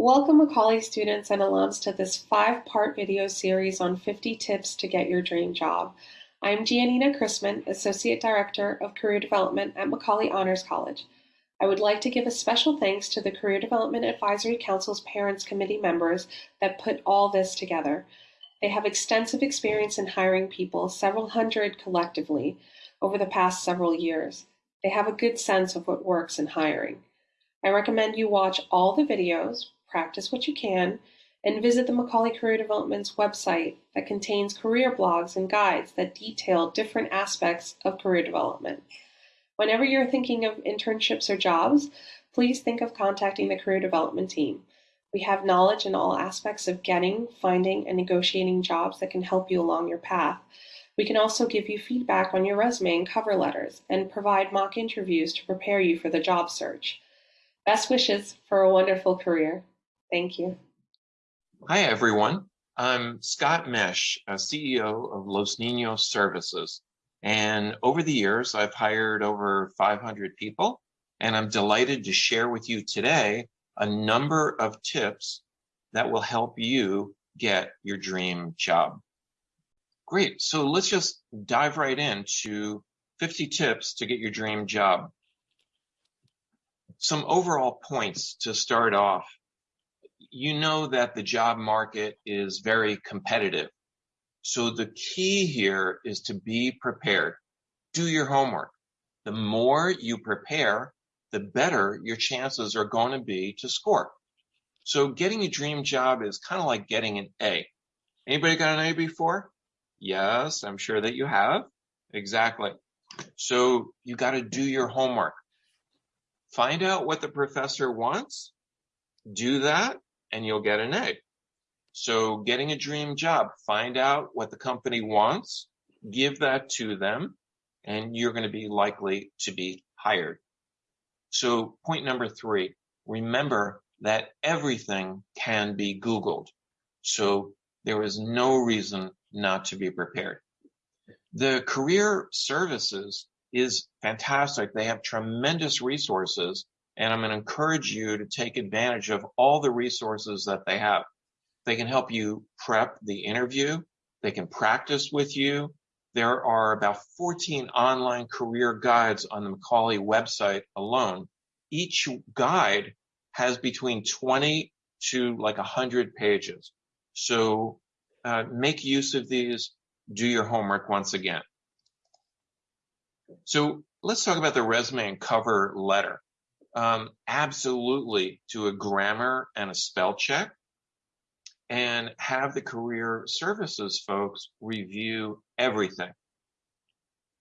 Welcome Macaulay students and alums to this five-part video series on 50 tips to get your dream job. I'm Giannina Chrisman, Associate Director of Career Development at Macaulay Honors College. I would like to give a special thanks to the Career Development Advisory Council's Parents Committee members that put all this together. They have extensive experience in hiring people, several hundred collectively, over the past several years. They have a good sense of what works in hiring. I recommend you watch all the videos, practice what you can, and visit the Macaulay Career Development's website that contains career blogs and guides that detail different aspects of career development. Whenever you're thinking of internships or jobs, please think of contacting the career development team. We have knowledge in all aspects of getting, finding, and negotiating jobs that can help you along your path. We can also give you feedback on your resume and cover letters and provide mock interviews to prepare you for the job search. Best wishes for a wonderful career. Thank you. Hi, everyone. I'm Scott Mesh, uh, CEO of Los Niños Services. And over the years, I've hired over 500 people. And I'm delighted to share with you today a number of tips that will help you get your dream job. Great. So let's just dive right into 50 tips to get your dream job. Some overall points to start off you know that the job market is very competitive. So the key here is to be prepared. Do your homework. The more you prepare, the better your chances are going to be to score. So getting a dream job is kind of like getting an A. Anybody got an A before? Yes, I'm sure that you have. Exactly. So you got to do your homework. Find out what the professor wants. Do that and you'll get an A. So getting a dream job, find out what the company wants, give that to them, and you're going to be likely to be hired. So point number three, remember that everything can be Googled. So there is no reason not to be prepared. The career services is fantastic. They have tremendous resources and I'm going to encourage you to take advantage of all the resources that they have. They can help you prep the interview. They can practice with you. There are about 14 online career guides on the Macaulay website alone. Each guide has between 20 to like 100 pages. So uh, make use of these. Do your homework once again. So let's talk about the resume and cover letter um, absolutely to a grammar and a spell check and have the career services folks review everything.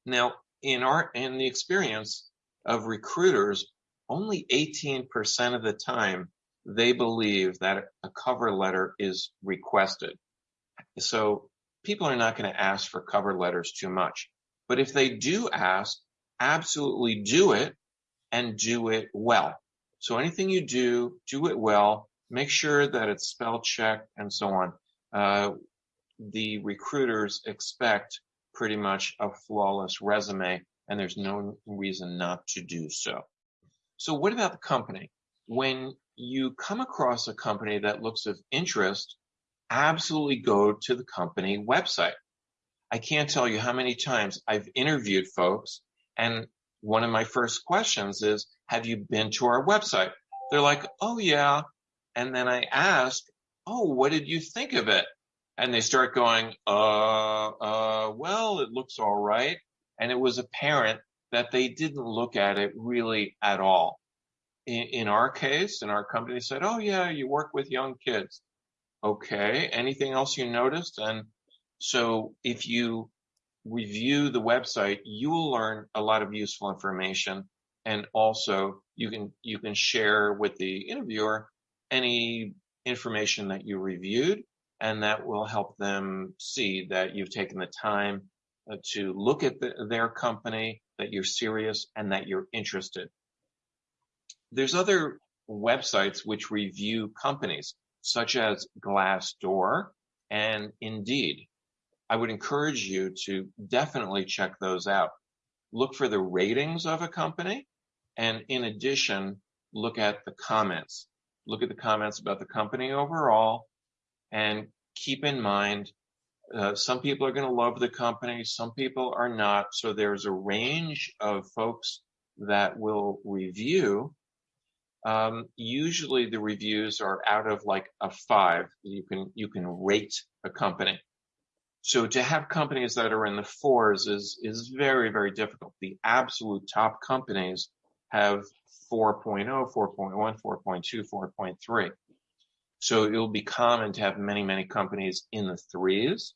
Now, in our, in the experience of recruiters, only 18% of the time they believe that a cover letter is requested. So people are not going to ask for cover letters too much. But if they do ask, absolutely do it and do it well. So anything you do, do it well. Make sure that it's spell checked and so on. Uh, the recruiters expect pretty much a flawless resume, and there's no reason not to do so. So what about the company? When you come across a company that looks of interest, absolutely go to the company website. I can't tell you how many times I've interviewed folks and one of my first questions is, have you been to our website? They're like, oh yeah. And then I ask, oh, what did you think of it? And they start going, uh, uh, well, it looks all right. And it was apparent that they didn't look at it really at all. In, in our case, in our company said, oh yeah, you work with young kids. Okay. Anything else you noticed? And so if you review the website, you will learn a lot of useful information. And also you can, you can share with the interviewer any information that you reviewed and that will help them see that you've taken the time uh, to look at the, their company, that you're serious and that you're interested. There's other websites which review companies such as Glassdoor and Indeed. I would encourage you to definitely check those out. Look for the ratings of a company. And in addition, look at the comments. look at the comments about the company overall, and keep in mind uh, some people are going to love the company, some people are not. So there's a range of folks that will review. Um, usually the reviews are out of like a five. You can you can rate a company. So to have companies that are in the fours is, is very, very difficult. The absolute top companies have 4.0, 4.1, 4.2, 4.3. So it'll be common to have many, many companies in the threes.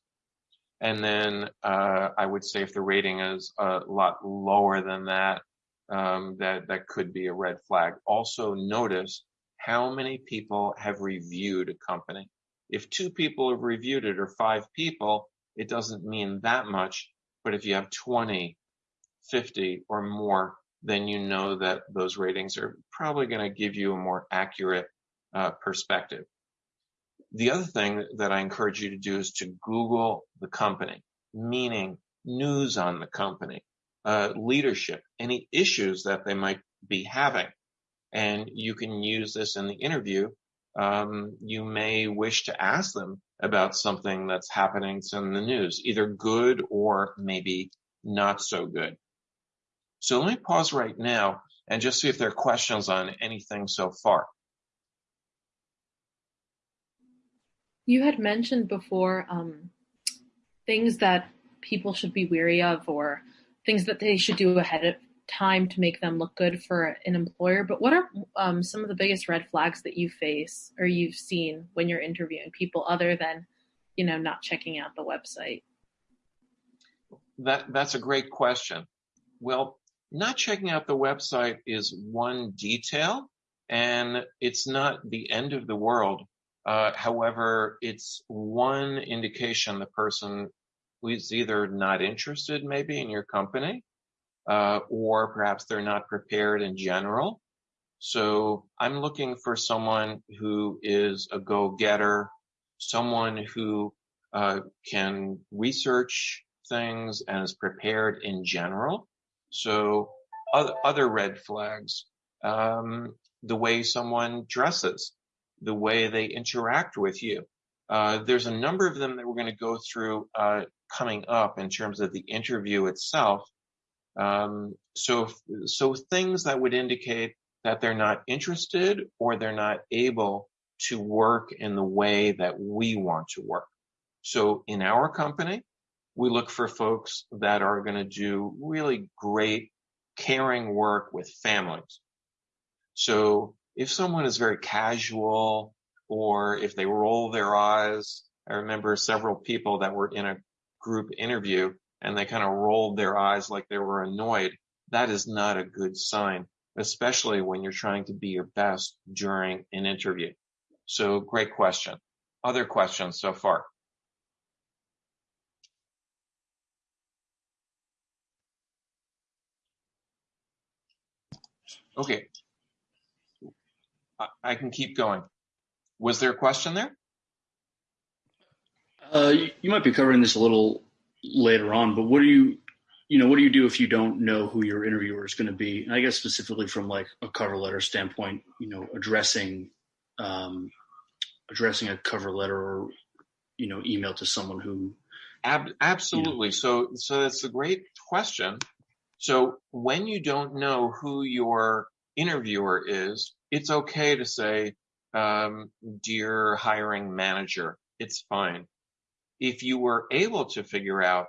And then uh, I would say if the rating is a lot lower than that, um, that that could be a red flag. Also notice how many people have reviewed a company. If two people have reviewed it or five people, it doesn't mean that much. But if you have 20, 50 or more, then you know that those ratings are probably going to give you a more accurate uh, perspective. The other thing that I encourage you to do is to Google the company, meaning news on the company, uh, leadership, any issues that they might be having. And you can use this in the interview. Um, you may wish to ask them about something that's happening in the news, either good or maybe not so good. So let me pause right now and just see if there are questions on anything so far. You had mentioned before um, things that people should be wary of or things that they should do ahead of time to make them look good for an employer. But what are um, some of the biggest red flags that you face or you've seen when you're interviewing people other than, you know, not checking out the website? That that's a great question. Well, not checking out the website is one detail, and it's not the end of the world. Uh, however, it's one indication the person is either not interested maybe in your company, uh, or perhaps they're not prepared in general. So I'm looking for someone who is a go-getter, someone who uh, can research things and is prepared in general. So other, other red flags, um, the way someone dresses, the way they interact with you. Uh, there's a number of them that we're going to go through uh, coming up in terms of the interview itself. Um, so, so things that would indicate that they're not interested or they're not able to work in the way that we want to work. So in our company, we look for folks that are going to do really great caring work with families. So if someone is very casual or if they roll their eyes, I remember several people that were in a group interview and they kind of rolled their eyes like they were annoyed, that is not a good sign, especially when you're trying to be your best during an interview. So great question. Other questions so far? Okay. I can keep going. Was there a question there? Uh, you might be covering this a little later on, but what do you, you know, what do you do if you don't know who your interviewer is going to be? And I guess specifically from like a cover letter standpoint, you know, addressing, um, addressing a cover letter or, you know, email to someone who. Ab- absolutely. You know. So, so that's a great question. So when you don't know who your interviewer is, it's okay to say, um, dear hiring manager, it's fine if you were able to figure out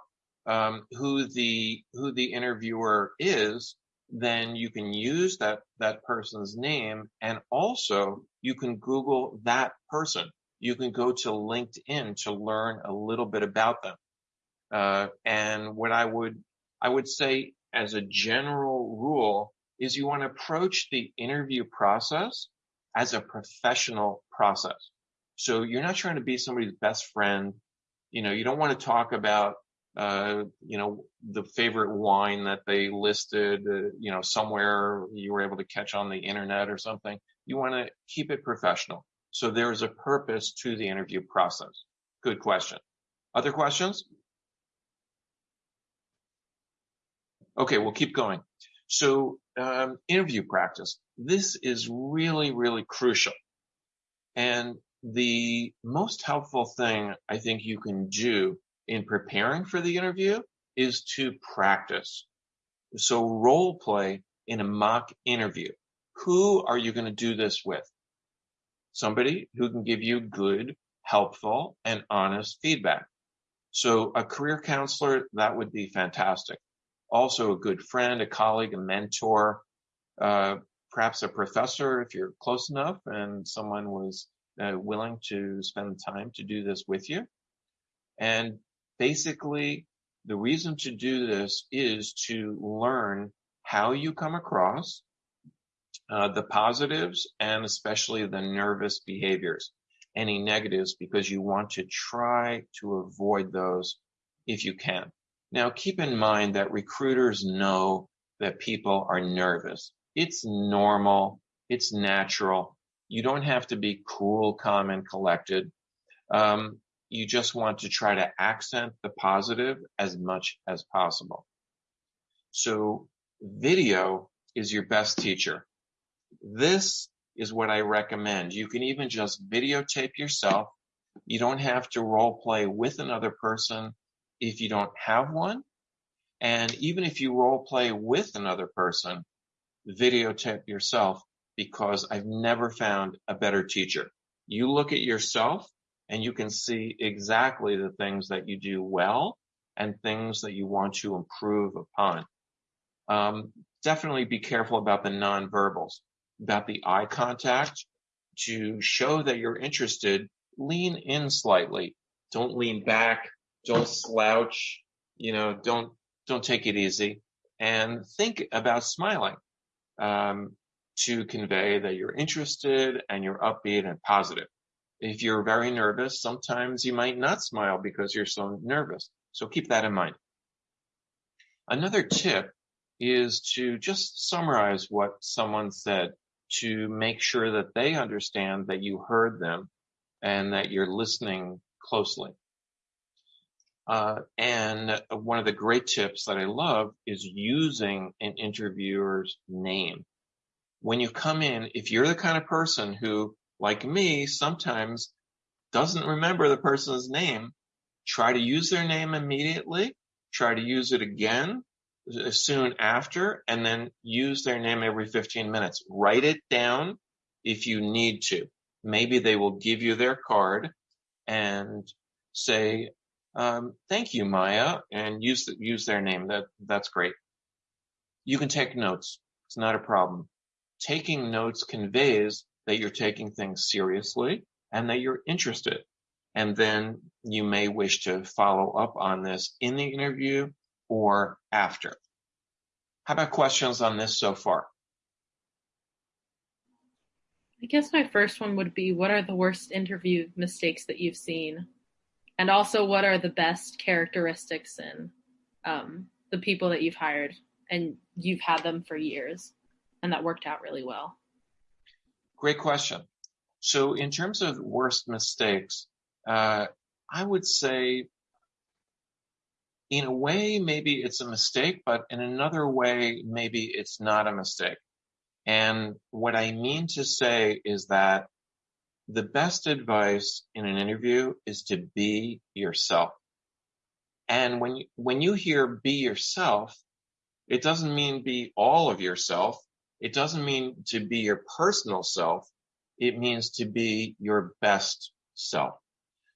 um, who the who the interviewer is, then you can use that that person's name, and also you can Google that person. You can go to LinkedIn to learn a little bit about them. Uh, and what I would I would say as a general rule is you want to approach the interview process as a professional process. So you're not trying to be somebody's best friend you know, you don't want to talk about, uh, you know, the favorite wine that they listed, uh, you know, somewhere you were able to catch on the internet or something. You want to keep it professional. So there is a purpose to the interview process. Good question. Other questions? Okay, we'll keep going. So um, interview practice. This is really, really crucial. And the most helpful thing I think you can do in preparing for the interview is to practice. So role play in a mock interview. Who are you going to do this with? Somebody who can give you good, helpful, and honest feedback. So a career counselor, that would be fantastic. Also a good friend, a colleague, a mentor, uh, perhaps a professor if you're close enough and someone was uh, willing to spend time to do this with you. And basically, the reason to do this is to learn how you come across, uh, the positives, and especially the nervous behaviors, any negatives, because you want to try to avoid those if you can. Now, keep in mind that recruiters know that people are nervous. It's normal. It's natural. You don't have to be cool, calm, and collected. Um, you just want to try to accent the positive as much as possible. So video is your best teacher. This is what I recommend. You can even just videotape yourself. You don't have to role play with another person if you don't have one. And even if you role play with another person, videotape yourself because I've never found a better teacher. You look at yourself and you can see exactly the things that you do well and things that you want to improve upon. Um, definitely be careful about the nonverbals, about the eye contact. To show that you're interested, lean in slightly. Don't lean back. Don't slouch. You know, don't don't take it easy. And think about smiling um, to convey that you're interested and you're upbeat and positive. If you're very nervous, sometimes you might not smile because you're so nervous. So keep that in mind. Another tip is to just summarize what someone said to make sure that they understand that you heard them and that you're listening closely. Uh, and one of the great tips that I love is using an interviewer's name. When you come in, if you're the kind of person who, like me, sometimes doesn't remember the person's name, try to use their name immediately, try to use it again soon after, and then use their name every 15 minutes. Write it down if you need to. Maybe they will give you their card and say, um, thank you, Maya, and use use their name. That that's great. You can take notes. It's not a problem. Taking notes conveys that you're taking things seriously and that you're interested. And then you may wish to follow up on this in the interview or after. How about questions on this so far? I guess my first one would be what are the worst interview mistakes that you've seen? And also, what are the best characteristics in um, the people that you've hired and you've had them for years and that worked out really well? Great question. So, in terms of worst mistakes, uh, I would say in a way, maybe it's a mistake, but in another way, maybe it's not a mistake. And what I mean to say is that the best advice in an interview is to be yourself. And when you, when you hear be yourself, it doesn't mean be all of yourself. It doesn't mean to be your personal self. It means to be your best self.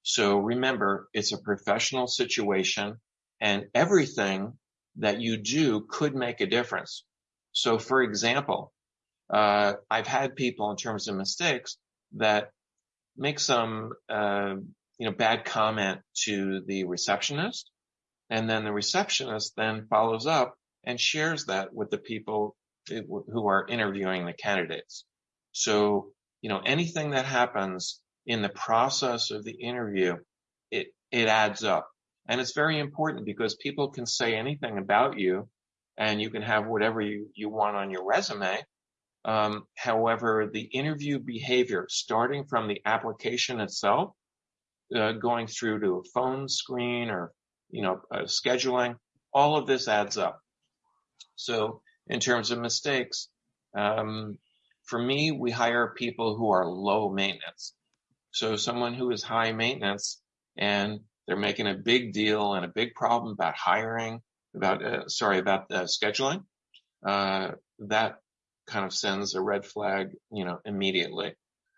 So remember, it's a professional situation and everything that you do could make a difference. So for example, uh, I've had people in terms of mistakes that make some, uh, you know, bad comment to the receptionist. And then the receptionist then follows up and shares that with the people who are interviewing the candidates. So, you know, anything that happens in the process of the interview, it, it adds up. And it's very important because people can say anything about you and you can have whatever you, you want on your resume. Um, however, the interview behavior, starting from the application itself, uh, going through to a phone screen or, you know, uh, scheduling, all of this adds up. So in terms of mistakes, um, for me, we hire people who are low maintenance. So someone who is high maintenance and they're making a big deal and a big problem about hiring, about uh, sorry about uh, scheduling, uh, that kind of sends a red flag, you know, immediately.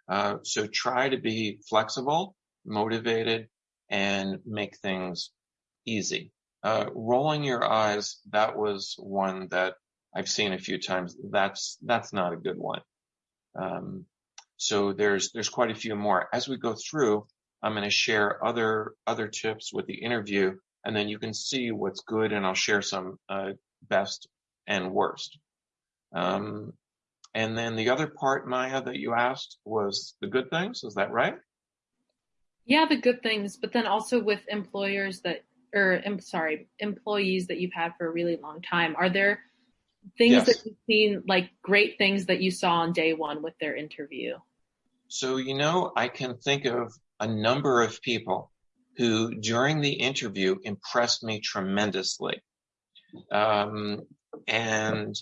Uh, so try to be flexible, motivated, and make things easy. Uh, rolling your eyes, that was one that I've seen a few times. That's that's not a good one. Um, so there's there's quite a few more. As we go through, I'm going to share other other tips with the interview, and then you can see what's good, and I'll share some uh, best and worst. Um, and then the other part, Maya, that you asked was the good things. Is that right? Yeah, the good things, but then also with employers that, or I'm sorry, employees that you've had for a really long time. Are there things yes. that you've seen, like great things that you saw on day one with their interview? So, you know, I can think of a number of people who during the interview impressed me tremendously. Um, and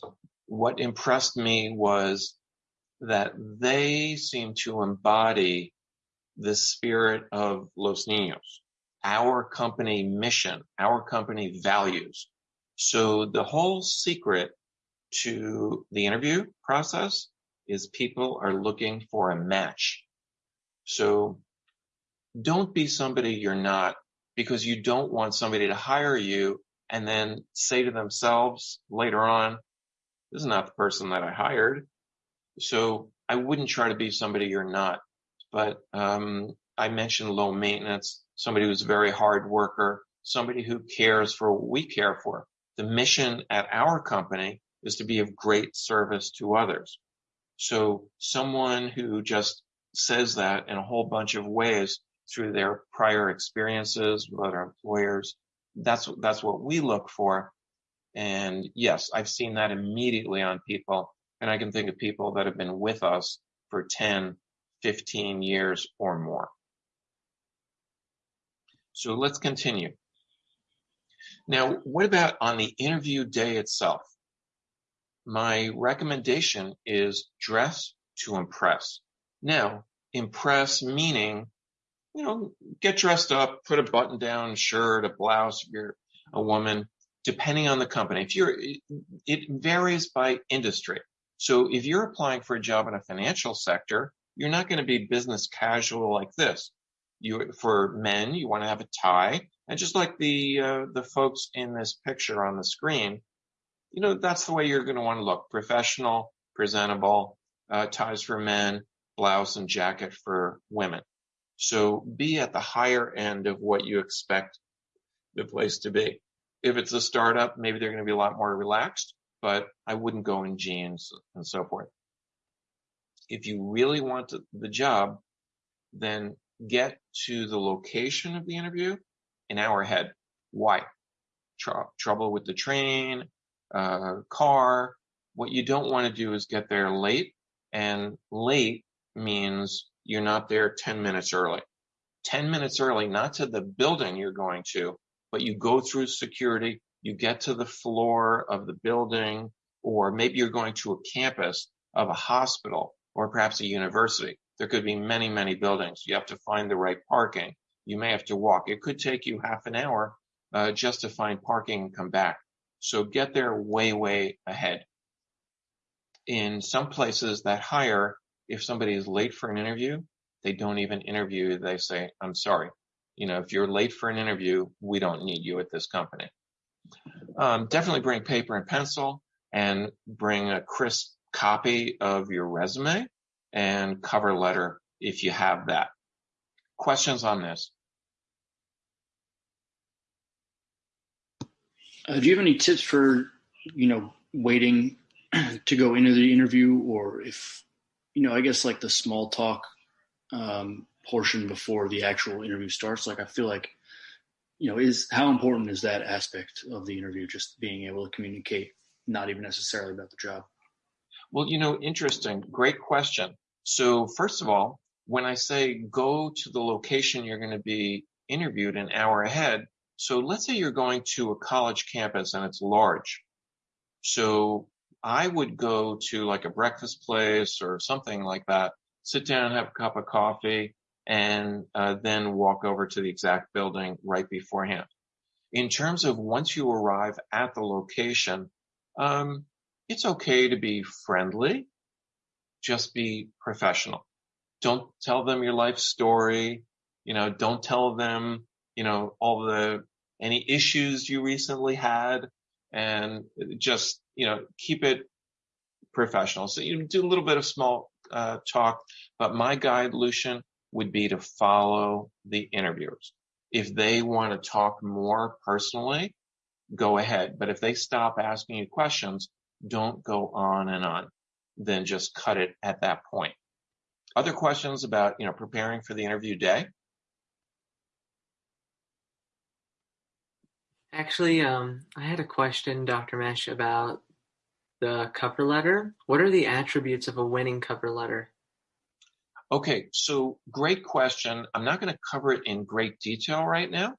what impressed me was that they seem to embody the spirit of Los Niños, our company mission, our company values. So the whole secret to the interview process is people are looking for a match. So don't be somebody you're not because you don't want somebody to hire you and then say to themselves later on, this is not the person that I hired. So I wouldn't try to be somebody you're not. But um, I mentioned low maintenance, somebody who's a very hard worker, somebody who cares for what we care for. The mission at our company is to be of great service to others. So someone who just says that in a whole bunch of ways through their prior experiences with other employers, that's that's what we look for. And yes, I've seen that immediately on people. And I can think of people that have been with us for 10, 15 years or more. So let's continue. Now, what about on the interview day itself? My recommendation is dress to impress. Now, impress meaning, you know, get dressed up, put a button down shirt, a blouse if you're a woman, depending on the company. If you're, it varies by industry. So if you're applying for a job in a financial sector, you're not going to be business casual like this. You, for men, you want to have a tie. And just like the, uh, the folks in this picture on the screen, you know, that's the way you're going to want to look. Professional, presentable, uh, ties for men, blouse and jacket for women. So be at the higher end of what you expect the place to be. If it's a startup, maybe they're going to be a lot more relaxed, but I wouldn't go in jeans and so forth. If you really want the job, then get to the location of the interview an hour ahead. Why? Tr- trouble with the train, uh, car. What you don't want to do is get there late, and late means you're not there 10 minutes early. 10 minutes early, not to the building you're going to, but you go through security, you get to the floor of the building, or maybe you're going to a campus of a hospital or perhaps a university. There could be many, many buildings. You have to find the right parking. You may have to walk. It could take you half an hour uh, just to find parking and come back. So get there way, way ahead. In some places that hire, if somebody is late for an interview, they don't even interview. They say, I'm sorry. You know, if you're late for an interview, we don't need you at this company. Um, definitely bring paper and pencil and bring a crisp copy of your resume and cover letter if you have that. Questions on this? Uh, do you have any tips for, you know, waiting to go into the interview or if, you know, I guess like the small talk um, portion before the actual interview starts? Like, I feel like, you know, is how important is that aspect of the interview, just being able to communicate, not even necessarily about the job? Well, you know, interesting. Great question. So, first of all, when I say go to the location you're going to be interviewed an hour ahead, so let's say you're going to a college campus and it's large. So I would go to like a breakfast place or something like that, sit down, have a cup of coffee, and uh, then walk over to the exact building right beforehand. In terms of once you arrive at the location, um, it's okay to be friendly. Just be professional. Don't tell them your life story. You know, don't tell them, you know, all the, any issues you recently had and just, you know, keep it professional. So you do a little bit of small uh, talk, but my guide, Lucian, would be to follow the interviewers. If they want to talk more personally, go ahead. But if they stop asking you questions, don't go on and on. Then just cut it at that point. Other questions about, you know, preparing for the interview day? Actually, um, I had a question, Dr. Mesh, about the cover letter. What are the attributes of a winning cover letter? Okay, so great question. I'm not going to cover it in great detail right now.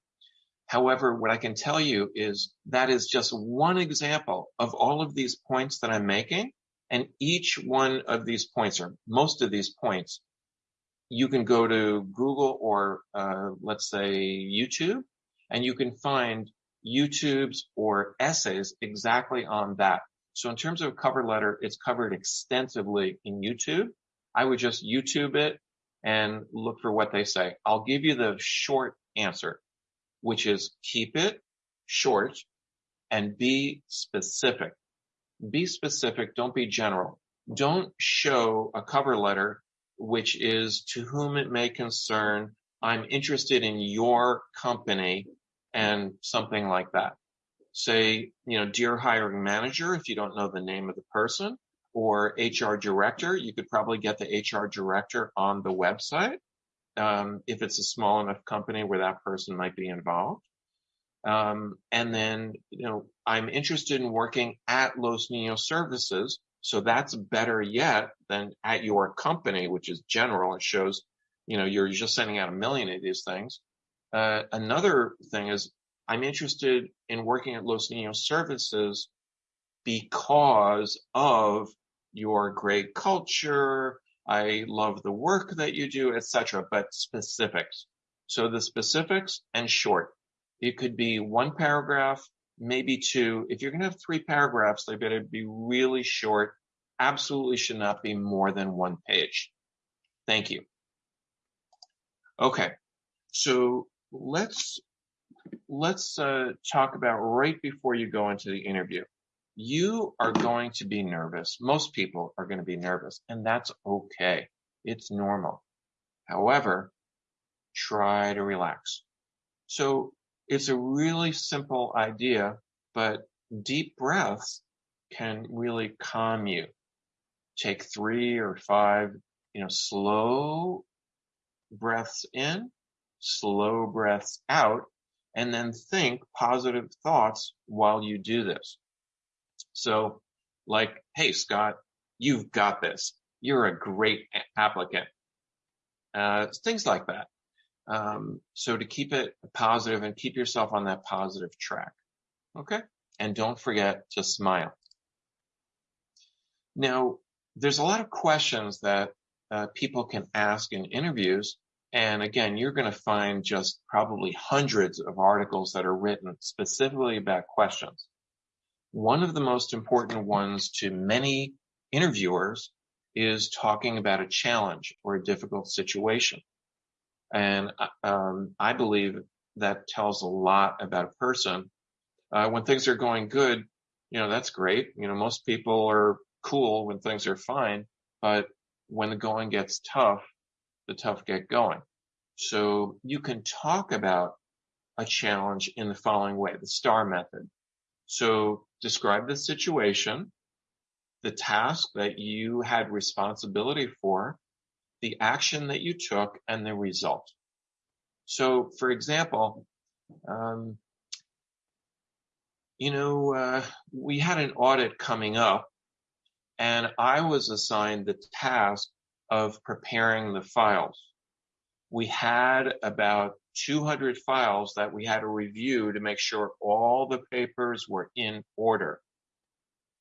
However, what I can tell you is that is just one example of all of these points that I'm making. And each one of these points, or most of these points, you can go to Google or uh, let's say YouTube, and you can find YouTubes or essays exactly on that. So in terms of cover letter, it's covered extensively in YouTube. I would just YouTube it and look for what they say. I'll give you the short answer, which is keep it short and be specific. Be specific. Don't be general. Don't show a cover letter, which is to whom it may concern. I'm interested in your company and something like that say, you know, dear hiring manager, if you don't know the name of the person, or HR director, you could probably get the HR director on the website. Um, if it's a small enough company where that person might be involved. Um, and then, you know, I'm interested in working at Los Niños Services. So that's better yet than at your company, which is general. It shows, you know, you're just sending out a million of these things. Uh, another thing is I'm interested in working at Los Niños Services because of your great culture. I love the work that you do, etc. But specifics. So the specifics and short. It could be one paragraph, maybe two. If you're going to have three paragraphs, they better be really short. Absolutely should not be more than one page. Thank you. Okay. So let's let's uh, talk about right before you go into the interview. You are going to be nervous. Most people are going to be nervous, and that's okay. It's normal. However, try to relax. So it's a really simple idea, but deep breaths can really calm you. Take three or five, you know, slow breaths in, slow breaths out, and then think positive thoughts while you do this. So like, hey, Scott, you've got this. You're a great applicant. Uh, things like that. Um, so to keep it positive and keep yourself on that positive track. Okay. And don't forget to smile. Now, there's a lot of questions that uh, people can ask in interviews and again, you're going to find just probably hundreds of articles that are written specifically about questions. One of the most important ones to many interviewers is talking about a challenge or a difficult situation. And um, I believe that tells a lot about a person. Uh, when things are going good, you know, that's great. You know, most people are cool when things are fine, but when the going gets tough, the tough get going. So you can talk about a challenge in the following way, the STAR method. So describe the situation, the task that you had responsibility for, the action that you took, and the result. So, for example, um, you know, uh, we had an audit coming up, and I was assigned the task of preparing the files. We had about 200 files that we had to review to make sure all the papers were in order.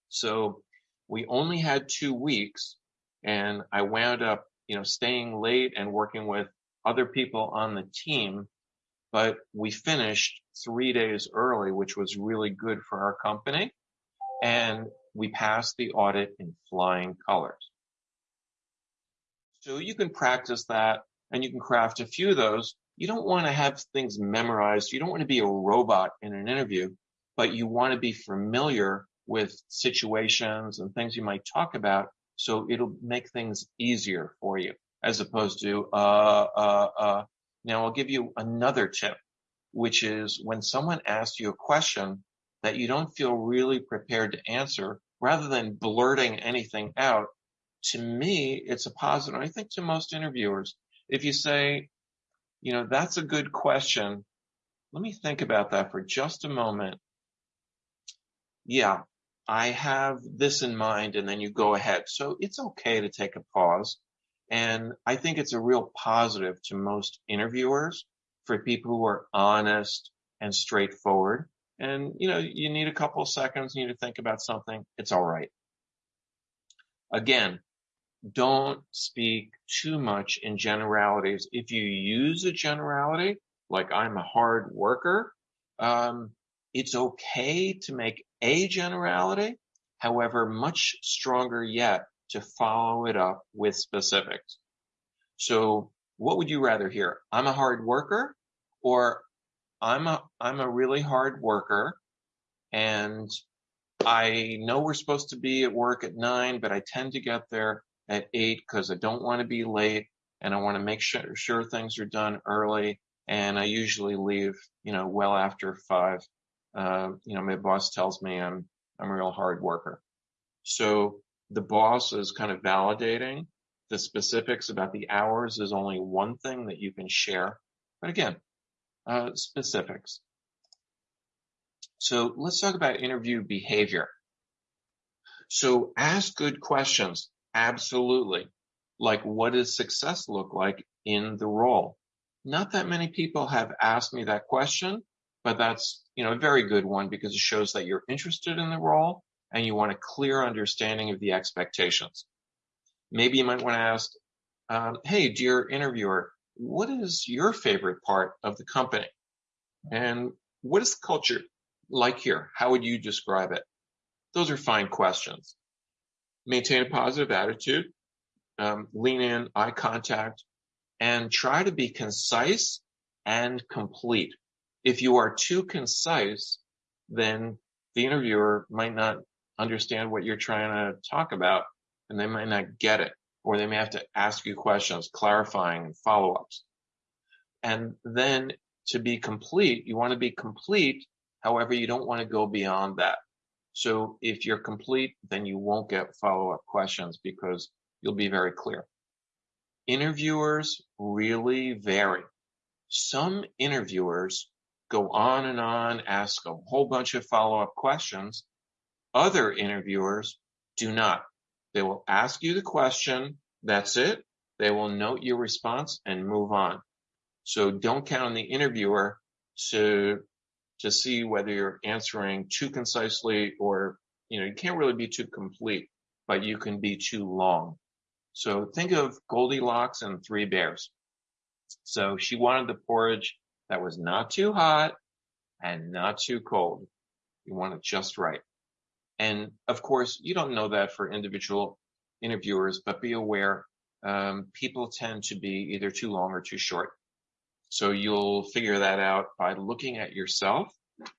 So we only had two weeks and I wound up, you know, staying late and working with other people on the team, but we finished three days early, which was really good for our company. And we passed the audit in flying colors. So you can practice that and you can craft a few of those. You don't want to have things memorized. You don't want to be a robot in an interview, but you want to be familiar with situations and things you might talk about. So it'll make things easier for you as opposed to, uh, uh, uh. Now I'll give you another tip, which is when someone asks you a question that you don't feel really prepared to answer, rather than blurting anything out, to me, it's a positive. I think to most interviewers, if you say, you know, that's a good question. Let me think about that for just a moment. Yeah, I have this in mind and then you go ahead. So it's okay to take a pause. And I think it's a real positive to most interviewers for people who are honest and straightforward. And, you know, you need a couple of seconds, you need to think about something. It's all right. Again, don't speak too much in generalities. If you use a generality, like I'm a hard worker, um, it's okay to make a generality. However, much stronger yet to follow it up with specifics. So what would you rather hear? I'm a hard worker or I'm a, I'm a really hard worker and I know we're supposed to be at work at nine, but I tend to get there at eight because I don't want to be late and I want to make sure, sure things are done early. And I usually leave, you know, well after five. Uh, you know, my boss tells me I'm, I'm a real hard worker. So the boss is kind of validating the specifics about the hours is only one thing that you can share. But again, uh, specifics. So let's talk about interview behavior. So ask good questions. Absolutely. Like what does success look like in the role? Not that many people have asked me that question, but that's, you know, a very good one because it shows that you're interested in the role and you want a clear understanding of the expectations. Maybe you might want to ask, um, hey, dear interviewer, what is your favorite part of the company? And what is the culture like here? How would you describe it? Those are fine questions. Maintain a positive attitude, um, lean in, eye contact, and try to be concise and complete. If you are too concise, then the interviewer might not understand what you're trying to talk about and they might not get it or they may have to ask you questions, clarifying and follow-ups. And then to be complete, you want to be complete. However, you don't want to go beyond that. So if you're complete, then you won't get follow-up questions because you'll be very clear. Interviewers really vary. Some interviewers go on and on, ask a whole bunch of follow-up questions. Other interviewers do not. They will ask you the question. That's it. They will note your response and move on. So don't count on the interviewer to, to see whether you're answering too concisely or, you know, you can't really be too complete, but you can be too long. So think of Goldilocks and Three Bears. So she wanted the porridge that was not too hot and not too cold. You want it just right. And of course, you don't know that for individual interviewers, but be aware um, people tend to be either too long or too short. So you'll figure that out by looking at yourself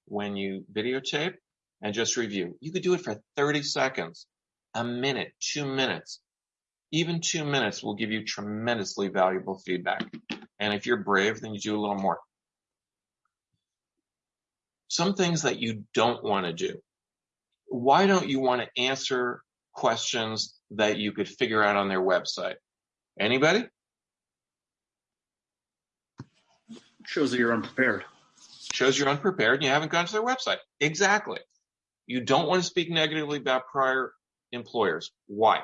when you videotape and just review. You could do it for 30 seconds, a minute, two minutes. Even two minutes will give you tremendously valuable feedback. And if you're brave, then you do a little more. Some things that you don't want to do why don't you want to answer questions that you could figure out on their website? Anybody? Shows that you're unprepared. Shows you're unprepared and you haven't gone to their website. Exactly. You don't want to speak negatively about prior employers. Why?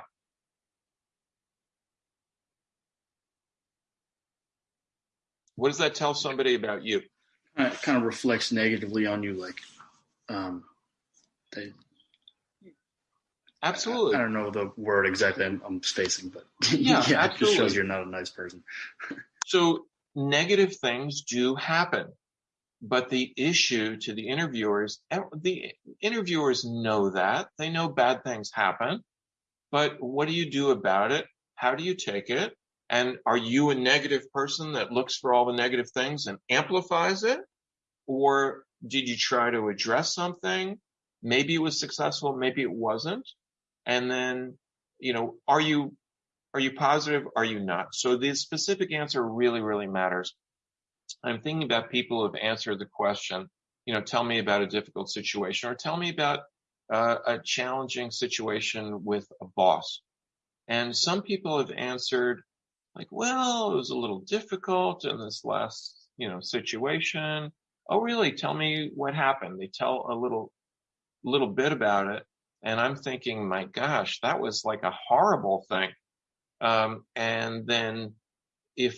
What does that tell somebody about you? It kind of reflects negatively on you, like um, they Absolutely. I, I, don't know the word exactly I'm, I'm spacing, but yeah, yeah it just shows you're not a nice person. so negative things do happen. But the issue to the interviewers, eh, the interviewers know that. They know bad things happen. But what do you do about it? How do you take it? And are you a negative person that looks for all the negative things and amplifies it? Or did you try to address something? Maybe it was successful, maybe it wasn't. And then, you know, are you are you positive? Are you not? So the specific answer really, really matters. I'm thinking about people who have answered the question, you know, tell me about a difficult situation or tell me about uh, a challenging situation with a boss. And some people have answered like, well, it was a little difficult in this last, you know, situation. Oh, really? Tell me what happened. They tell a little, little bit about it. And I'm thinking, my gosh, that was like a horrible thing. Um, and then if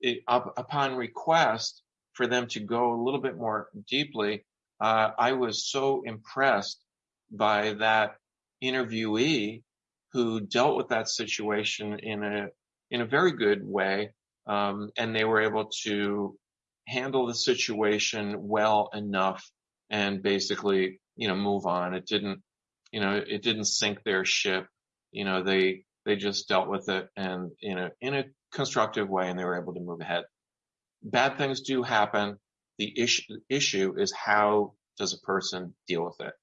it, up, upon request for them to go a little bit more deeply, uh, I was so impressed by that interviewee who dealt with that situation in a in a very good way, um, and they were able to handle the situation well enough and basically you know move on. It didn't you know it didn't sink their ship. You know they they just dealt with it and in a in a constructive way, and they were able to move ahead. Bad things do happen. The issue issue is how does a person deal with it?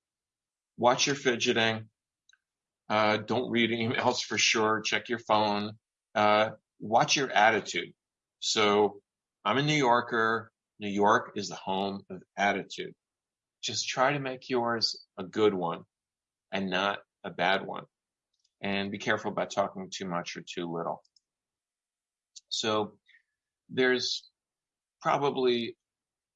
Watch your fidgeting. Uh, don't read emails for sure. Check your phone. Uh, watch your attitude. So I'm a New Yorker. New York is the home of attitude. Just try to make yours a good one and not a bad one and be careful about talking too much or too little. So there's probably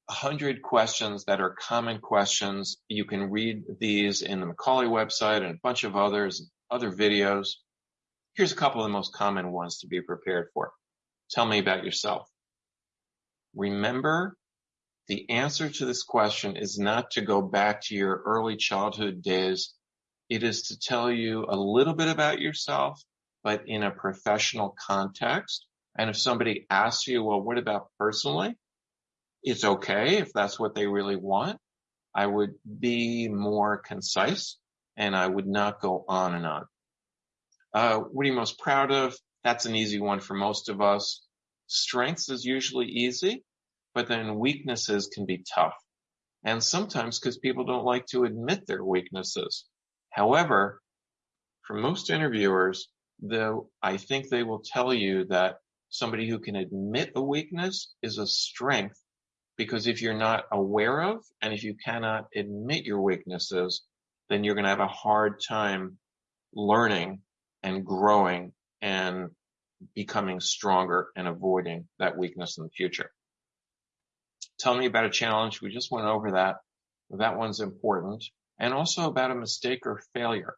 a hundred questions that are common questions. You can read these in the Macaulay website and a bunch of others, other videos. Here's a couple of the most common ones to be prepared for. Tell me about yourself. Remember, the answer to this question is not to go back to your early childhood days it is to tell you a little bit about yourself, but in a professional context. And if somebody asks you, well, what about personally? It's okay if that's what they really want. I would be more concise and I would not go on and on. Uh, what are you most proud of? That's an easy one for most of us. Strengths is usually easy, but then weaknesses can be tough. And sometimes because people don't like to admit their weaknesses. However, for most interviewers, though, I think they will tell you that somebody who can admit a weakness is a strength because if you're not aware of and if you cannot admit your weaknesses, then you're going to have a hard time learning and growing and becoming stronger and avoiding that weakness in the future. Tell me about a challenge. We just went over that. That one's important and also about a mistake or failure.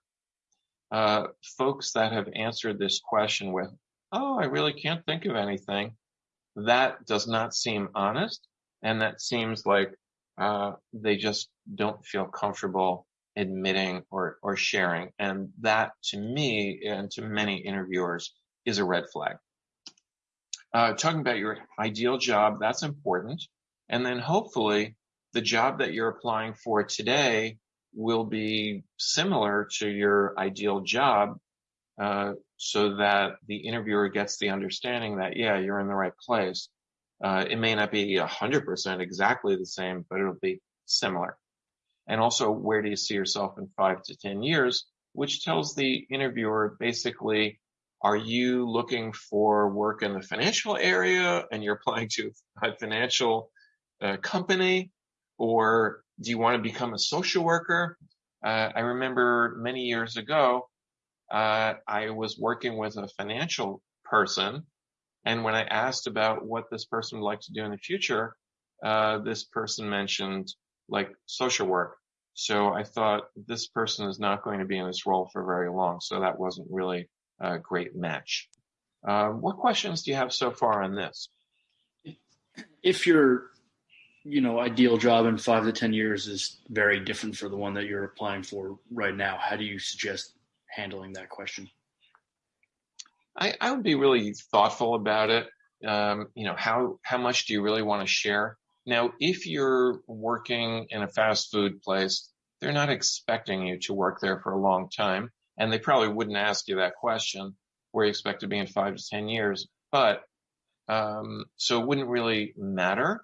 Uh, folks that have answered this question with, oh, I really can't think of anything, that does not seem honest. And that seems like uh, they just don't feel comfortable admitting or, or sharing. And that to me and to many interviewers is a red flag. Uh, talking about your ideal job, that's important. And then hopefully the job that you're applying for today will be similar to your ideal job uh, so that the interviewer gets the understanding that, yeah, you're in the right place. Uh, it may not be 100% exactly the same, but it'll be similar. And also, where do you see yourself in five to 10 years, which tells the interviewer basically, are you looking for work in the financial area and you're applying to a financial uh, company or do you want to become a social worker? Uh, I remember many years ago, uh, I was working with a financial person, and when I asked about what this person would like to do in the future, uh, this person mentioned like social work. So I thought this person is not going to be in this role for very long, so that wasn't really a great match. Um, what questions do you have so far on this? If you're you know ideal job in five to ten years is very different for the one that you're applying for right now how do you suggest handling that question i, I would be really thoughtful about it Um, you know, how, how much do you really want to share? Now, if you're working in a fast food place, they're not expecting you to work there for a long time. And they probably wouldn't ask you that question where you expect to be in five to 10 years. But, um, so it wouldn't really matter.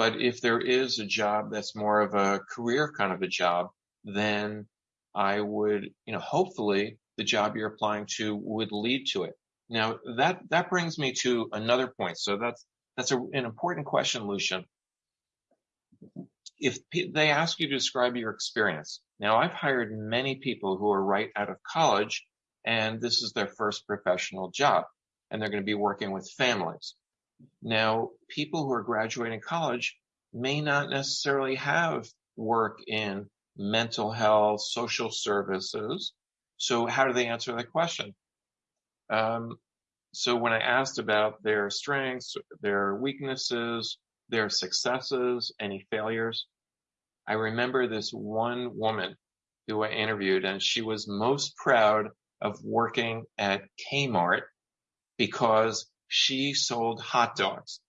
But if there is a job that's more of a career kind of a job, then I would, you know, hopefully the job you're applying to would lead to it. Now that, that brings me to another point. So that's, that's a, an important question, Lucian. If they ask you to describe your experience, now I've hired many people who are right out of college and this is their first professional job and they're going to be working with families. Now, people who are graduating college may not necessarily have work in mental health, social services. So how do they answer that question? Um, so when I asked about their strengths, their weaknesses, their successes, any failures, I remember this one woman who I interviewed and she was most proud of working at Kmart because she sold hot dogs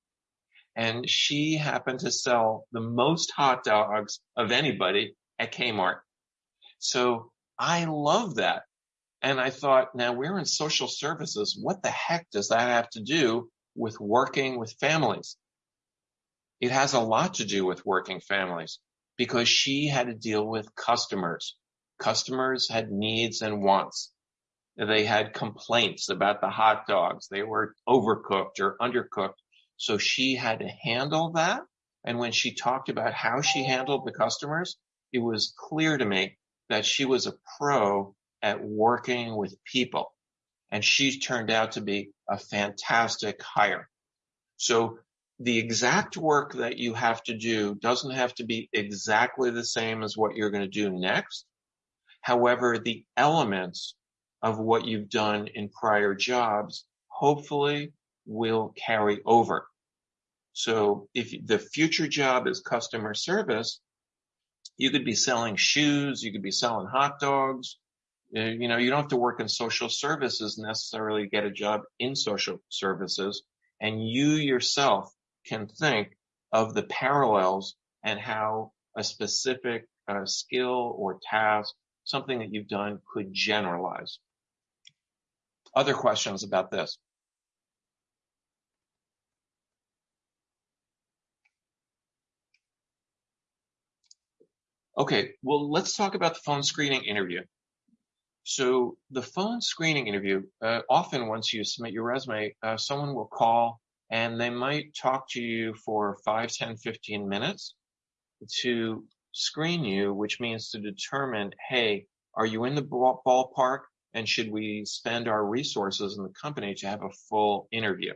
and she happened to sell the most hot dogs of anybody at Kmart. So I love that. And I thought, now we're in social services. What the heck does that have to do with working with families? It has a lot to do with working families because she had to deal with customers. Customers had needs and wants. They had complaints about the hot dogs. They were overcooked or undercooked. So she had to handle that. And when she talked about how she handled the customers, it was clear to me that she was a pro at working with people. And she turned out to be a fantastic hire. So the exact work that you have to do doesn't have to be exactly the same as what you're going to do next. However, the elements of what you've done in prior jobs hopefully will carry over. So if the future job is customer service, you could be selling shoes, you could be selling hot dogs. Uh, you know, you don't have to work in social services necessarily get a job in social services. And you yourself can think of the parallels and how a specific uh, skill or task, something that you've done could generalize. Other questions about this? Okay, well, let's talk about the phone screening interview. So the phone screening interview, uh, often once you submit your resume, uh, someone will call and they might talk to you for 5, 10, 15 minutes to screen you, which means to determine, hey, are you in the ballpark? And should we spend our resources in the company to have a full interview?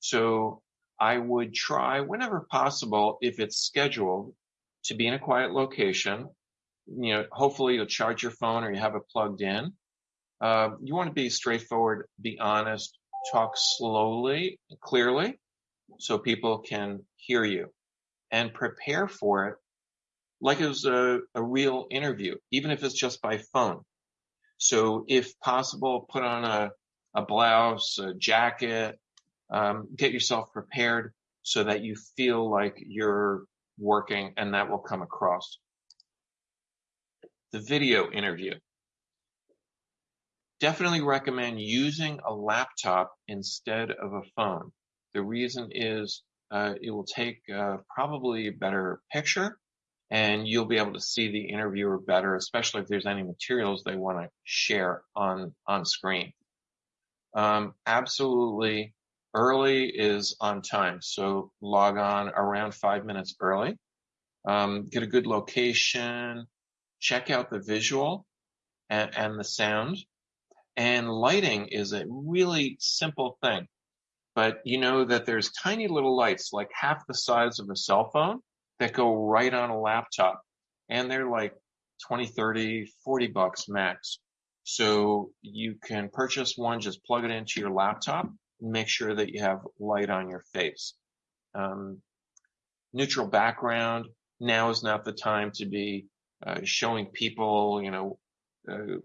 So I would try whenever possible, if it's scheduled, to be in a quiet location. You know, hopefully you'll charge your phone or you have it plugged in. Uh, you want to be straightforward, be honest, talk slowly, clearly, so people can hear you and prepare for it like it was a, a real interview, even if it's just by phone. So if possible, put on a, a blouse, a jacket, um, get yourself prepared so that you feel like you're working and that will come across. The video interview. Definitely recommend using a laptop instead of a phone. The reason is uh, it will take uh, probably a better picture and you'll be able to see the interviewer better, especially if there's any materials they want to share on, on screen. Um, absolutely early is on time. So log on around five minutes early. Um, get a good location, check out the visual and, and the sound. And lighting is a really simple thing, but you know that there's tiny little lights like half the size of a cell phone that go right on a laptop and they're like 20, 30, 40 bucks max. So you can purchase one, just plug it into your laptop and make sure that you have light on your face. Um, neutral background. Now is not the time to be uh, showing people, you know, uh,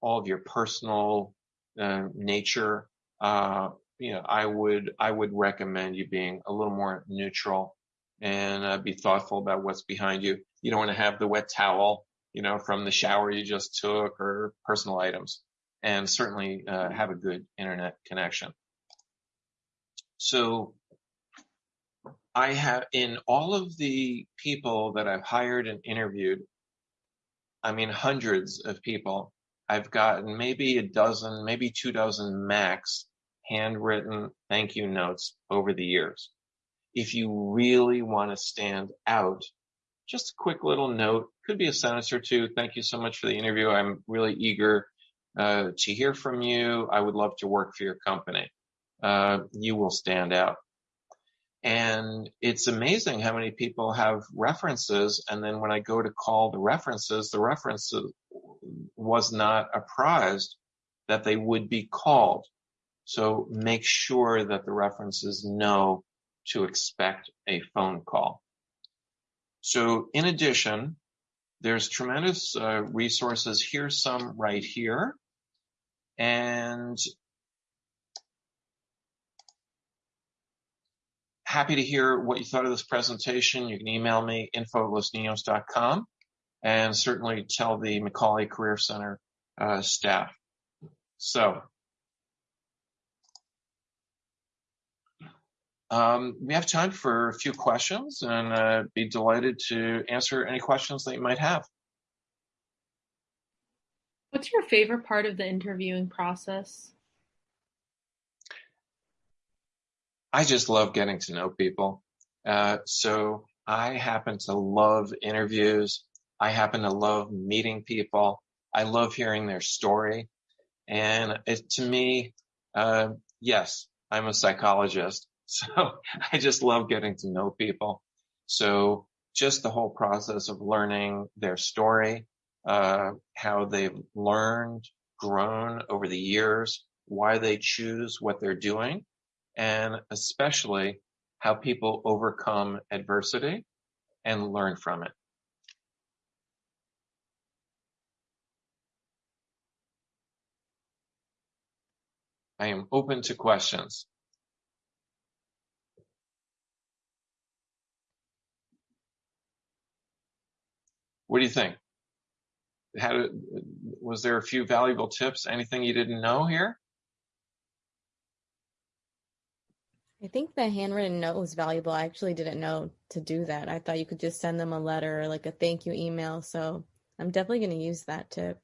all of your personal uh, nature. Uh, you know, I would I would recommend you being a little more neutral and uh, be thoughtful about what's behind you. You don't want to have the wet towel, you know, from the shower you just took or personal items, and certainly uh, have a good internet connection. So I have in all of the people that I've hired and interviewed, I mean hundreds of people. I've gotten maybe a dozen, maybe two dozen max handwritten thank you notes over the years. If you really want to stand out, just a quick little note, could be a sentence or two. Thank you so much for the interview. I'm really eager uh, to hear from you. I would love to work for your company. Uh, you will stand out. And it's amazing how many people have references. And then when I go to call the references, the reference was not apprised that they would be called. So make sure that the references know to expect a phone call. So in addition, there's tremendous uh, resources. Here's some right here. And happy to hear what you thought of this presentation. You can email me, info at and certainly tell the Macaulay Career Center uh, staff. So Um, we have time for a few questions and uh, be delighted to answer any questions that you might have. What's your favorite part of the interviewing process? I just love getting to know people. Uh, so I happen to love interviews. I happen to love meeting people. I love hearing their story. And it, to me, uh, yes, I'm a psychologist. So I just love getting to know people. So just the whole process of learning their story, uh, how they've learned, grown over the years, why they choose what they're doing, and especially how people overcome adversity and learn from it. I am open to questions. What do you think? Was there a few valuable tips? Anything you didn't know here? I think the handwritten note was valuable. I actually didn't know to do that. I thought you could just send them a letter or like a thank you email. So I'm definitely going to use that tip.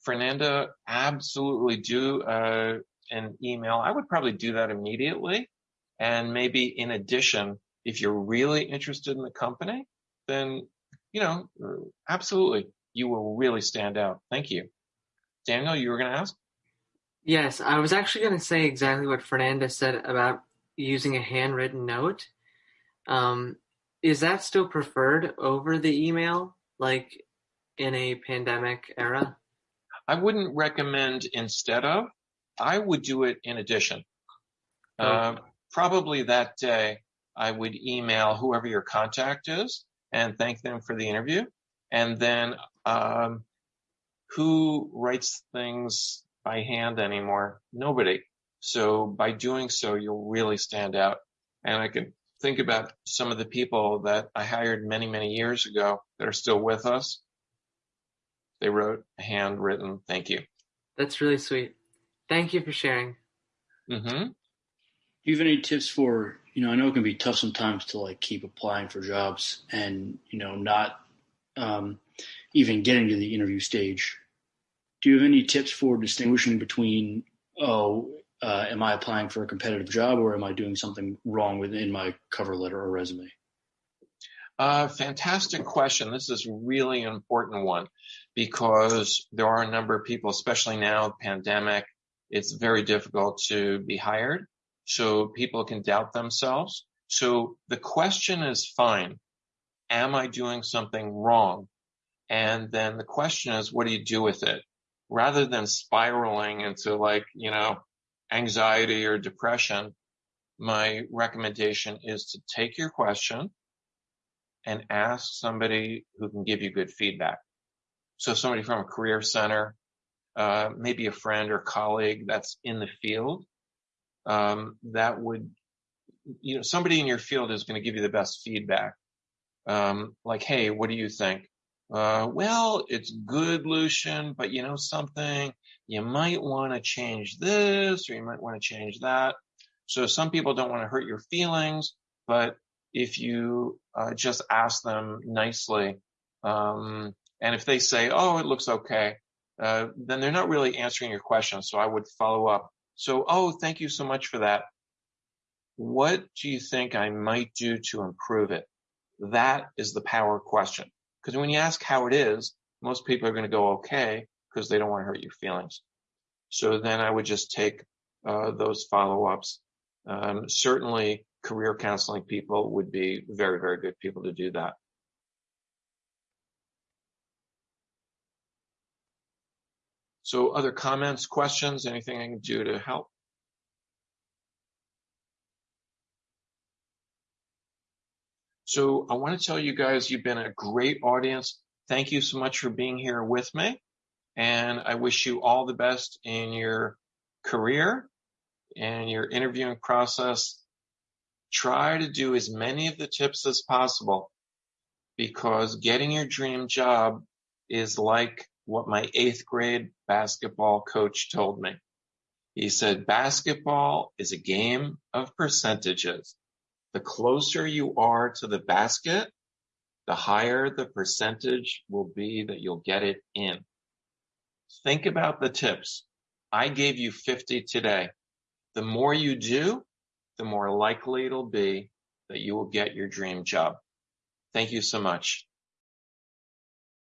Fernanda, absolutely do uh, an email. I would probably do that immediately. And maybe in addition, if you're really interested in the company, then you know, absolutely, you will really stand out. Thank you. Daniel, you were going to ask? Yes, I was actually going to say exactly what Fernanda said about using a handwritten note. Um, is that still preferred over the email, like in a pandemic era? I wouldn't recommend instead of. I would do it in addition. Oh. Uh, probably that day, I would email whoever your contact is and thank them for the interview. And then, um, who writes things by hand anymore? Nobody. So by doing so, you'll really stand out. And I can think about some of the people that I hired many, many years ago that are still with us. They wrote a handwritten thank you. That's really sweet. Thank you for sharing. Mm-hmm. Do you have any tips for you know, I know it can be tough sometimes to like keep applying for jobs and, you know, not um, even getting to the interview stage. Do you have any tips for distinguishing between, oh, uh, am I applying for a competitive job or am I doing something wrong within my cover letter or resume? Uh, fantastic question. This is really an important one because there are a number of people, especially now, pandemic, it's very difficult to be hired so people can doubt themselves. So the question is fine. Am I doing something wrong? And then the question is, what do you do with it? Rather than spiraling into like, you know, anxiety or depression, my recommendation is to take your question and ask somebody who can give you good feedback. So somebody from a career center, uh, maybe a friend or colleague that's in the field um, that would, you know, somebody in your field is going to give you the best feedback. Um, like, hey, what do you think? Uh, well, it's good, Lucian, but you know something? You might want to change this or you might want to change that. So some people don't want to hurt your feelings, but if you uh, just ask them nicely, um, and if they say, "Oh, it looks okay," uh, then they're not really answering your question. So I would follow up. So, oh, thank you so much for that. What do you think I might do to improve it? That is the power question. Because when you ask how it is, most people are going to go okay because they don't want to hurt your feelings. So then I would just take uh, those follow ups. Um, certainly, career counseling people would be very, very good people to do that. So other comments, questions, anything I can do to help? So I want to tell you guys, you've been a great audience. Thank you so much for being here with me. And I wish you all the best in your career and your interviewing process. Try to do as many of the tips as possible because getting your dream job is like what my eighth grade basketball coach told me. He said, basketball is a game of percentages. The closer you are to the basket, the higher the percentage will be that you'll get it in. Think about the tips. I gave you 50 today. The more you do, the more likely it'll be that you will get your dream job. Thank you so much.